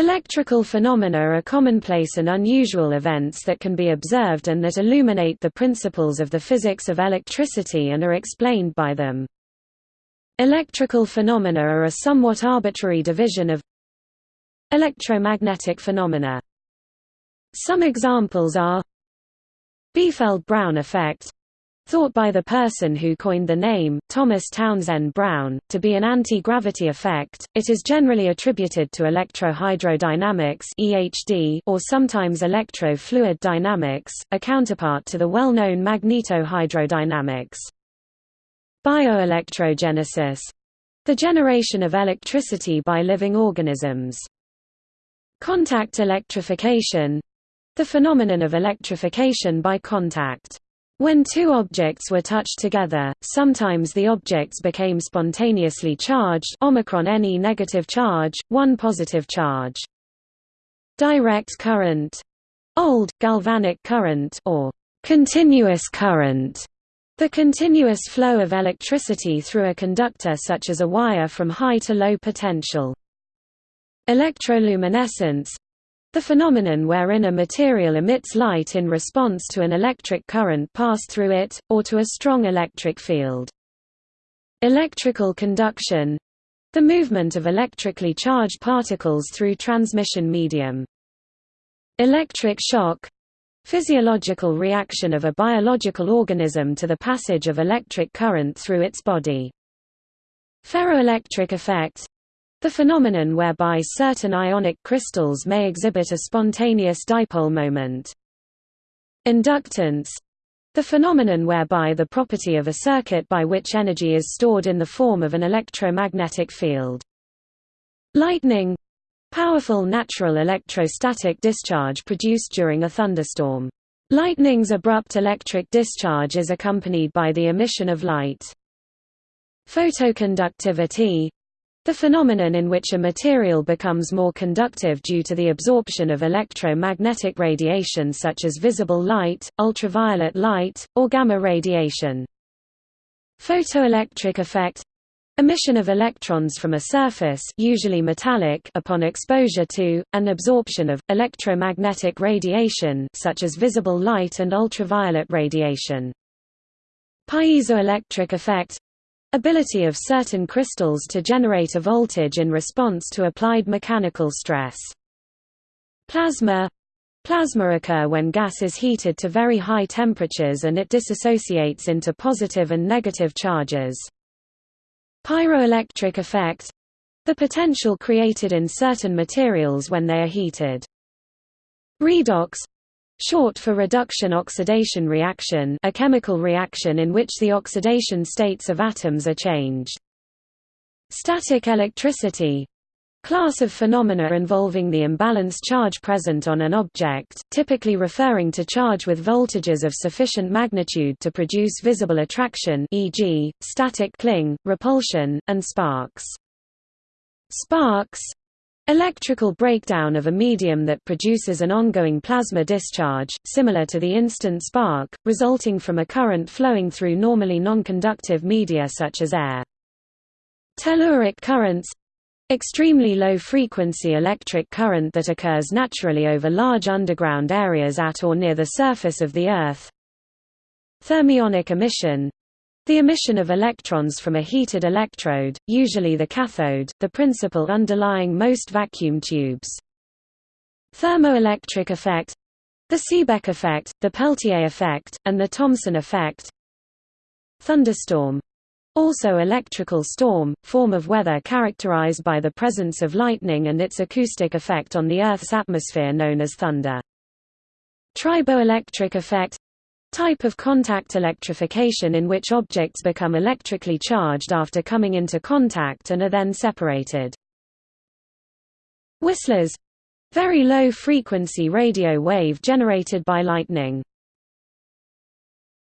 Electrical phenomena are commonplace and unusual events that can be observed and that illuminate the principles of the physics of electricity and are explained by them. Electrical phenomena are a somewhat arbitrary division of electromagnetic phenomena. Some examples are Biefeld-Brown effect thought by the person who coined the name, Thomas Townsend Brown, to be an anti-gravity effect. It is generally attributed to electrohydrodynamics (EHD) or sometimes electro-fluid dynamics, a counterpart to the well-known magnetohydrodynamics. Bioelectrogenesis the generation of electricity by living organisms. Contact electrification the phenomenon of electrification by contact. When two objects were touched together, sometimes the objects became spontaneously charged omicron any negative charge, one positive charge. Direct current old, galvanic current or continuous current the continuous flow of electricity through a conductor such as a wire from high to low potential. Electroluminescence the phenomenon wherein a material emits light in response to an electric current passed through it, or to a strong electric field. Electrical conduction the movement of electrically charged particles through transmission medium. Electric shock physiological reaction of a biological organism to the passage of electric current through its body. Ferroelectric effect the phenomenon whereby certain ionic crystals may exhibit a spontaneous dipole moment. Inductance the phenomenon whereby the property of a circuit by which energy is stored in the form of an electromagnetic field. Lightning powerful natural electrostatic discharge produced during a thunderstorm. Lightning's abrupt electric discharge is accompanied by the emission of light. Photoconductivity the phenomenon in which a material becomes more conductive due to the absorption of electromagnetic radiation such as visible light, ultraviolet light, or gamma radiation. Photoelectric effect Emission of electrons from a surface usually metallic upon exposure to, and absorption of, electromagnetic radiation such as visible light and ultraviolet radiation. Piezoelectric effect Ability of certain crystals to generate a voltage in response to applied mechanical stress. Plasma Plasma occur when gas is heated to very high temperatures and it dissociates into positive and negative charges. Pyroelectric effect the potential created in certain materials when they are heated. Redox Short for reduction-oxidation reaction a chemical reaction in which the oxidation states of atoms are changed. Static electricity class of phenomena involving the imbalanced charge present on an object, typically referring to charge with voltages of sufficient magnitude to produce visible attraction e.g., static cling, repulsion, and sparks. Sparks Electrical breakdown of a medium that produces an ongoing plasma discharge, similar to the instant spark, resulting from a current flowing through normally nonconductive media such as air. Telluric currents Extremely low-frequency electric current that occurs naturally over large underground areas at or near the surface of the Earth. Thermionic emission the emission of electrons from a heated electrode, usually the cathode, the principle underlying most vacuum tubes. Thermoelectric effect the Seebeck effect, the Peltier effect, and the Thomson effect Thunderstorm also electrical storm, form of weather characterized by the presence of lightning and its acoustic effect on the Earth's atmosphere known as thunder. Triboelectric effect type of contact electrification in which objects become electrically charged after coming into contact and are then separated. Whistlers very low frequency radio wave generated by lightning.